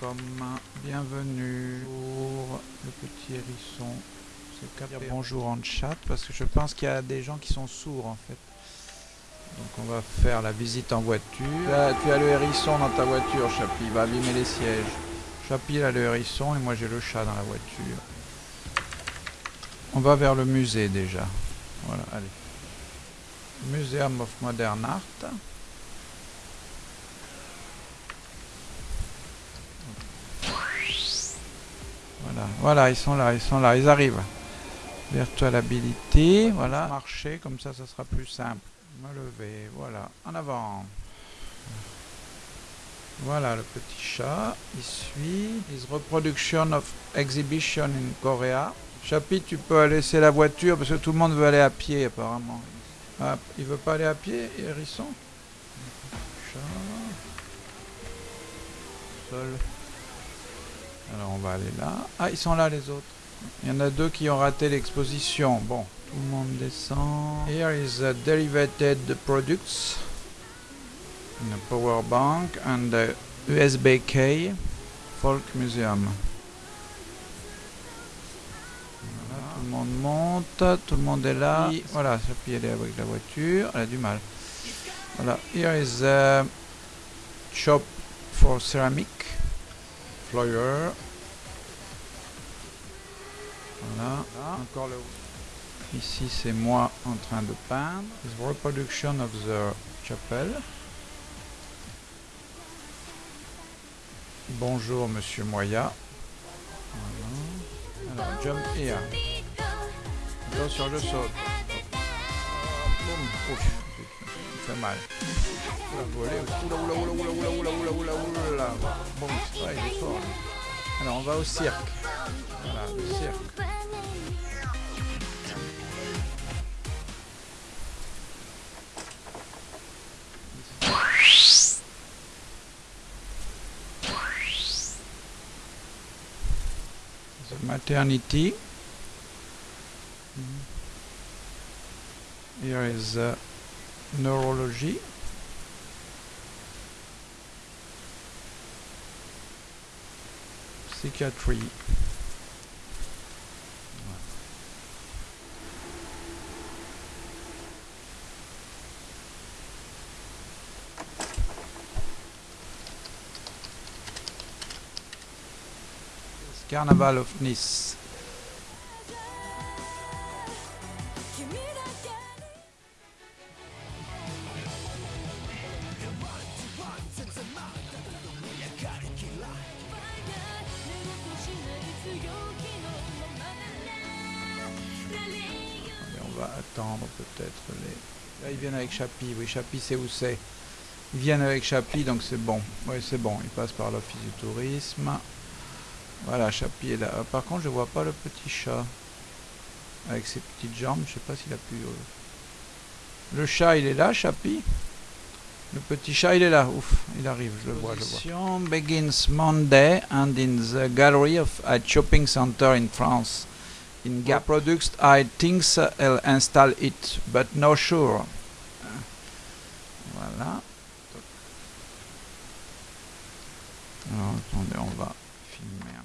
welcome, bienvenue pour le petit hérisson. C'est bonjour en chat parce que je pense qu'il y a des gens qui sont sourds en fait. Donc on va faire la visite en voiture. tu as le hérisson dans ta voiture, Chapi, il va abîmer les sièges. Chapi a le hérisson et moi j'ai le chat dans la voiture. On va vers le musée déjà. Voilà, allez. Museum of Modern Art. Voilà, ils sont là, ils sont là, ils arrivent. Virtual Ability, voilà. Marcher, comme ça, ça sera plus simple. Me lever, voilà, en avant. Voilà le petit chat, il suit. His reproduction of exhibition in Korea. Chapi, tu peux laisser la voiture parce que tout le monde veut aller à pied apparemment. Ah, il veut pas aller à pied, hérisson? Chat. Seul. Alors on va aller là. Ah, ils sont là les autres. Il y en a deux qui ont raté l'exposition. Bon, tout le monde descend. Here is a derivated products. A power bank and a USB key. Folk Museum. Voilà, tout le monde monte, tout le monde est là. voilà, Sophie elle est avec la voiture, elle a du mal. Voilà, here is a shop for ceramic. Flyer. Voilà. Encore le Ici, c'est moi en train de peindre. This reproduction of the chapel. Bonjour, monsieur Moya. Voilà. Alors, jump here. Attention, je saute. Boum. Mal. Alors, on va au cirque. Voilà, le cirque. The maternity. Here is neurology. Psychiatry. Carnaval of Nice. Attendre peut-être les... Là ils viennent avec Chapi, oui Chapi c'est où c'est? Ils viennent avec Chapi donc c'est bon, oui c'est bon, ils passent par l'office du tourisme. Voilà, Chapi est là. Euh, par contre, je vois pas le petit chat. Avec ses petites jambes, je sais pas s'il a pu... Euh, le chat, il est là, Chapi? Le petit chat, il est là. Ouf, il arrive, je le vois, je vois. begins Monday and in the gallery of a shopping center in France. In Gap Products, I think I'll install it, but no sure. Voilà. Alors, attendez, on va filmer